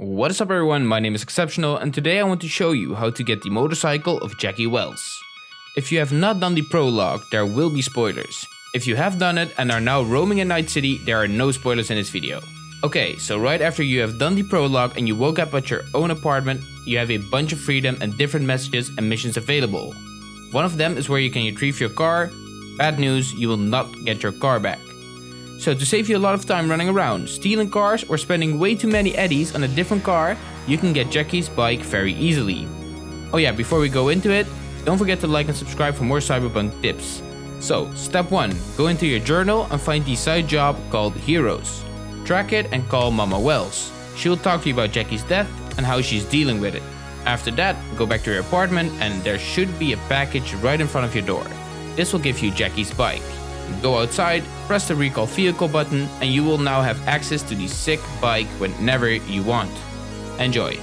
What is up everyone, my name is Exceptional and today I want to show you how to get the motorcycle of Jackie Welles. If you have not done the prologue, there will be spoilers. If you have done it and are now roaming in Night City, there are no spoilers in this video. Okay, so right after you have done the prologue and you woke up at your own apartment, you have a bunch of freedom and different messages and missions available. One of them is where you can retrieve your car. Bad news, you will not get your car back. So to save you a lot of time running around, stealing cars or spending way too many eddies on a different car, you can get Jackie's bike very easily. Oh yeah, before we go into it, don't forget to like and subscribe for more cyberpunk tips. So, step 1. Go into your journal and find the side job called Heroes. Track it and call Mama Welles. She'll talk to you about Jackie's death and how she's dealing with it. After that, go back to your apartment and there should be a package right in front of your door. This will give you Jackie's bike. Go outside, press the recall vehicle button and you will now have access to the sick bike whenever you want. Enjoy!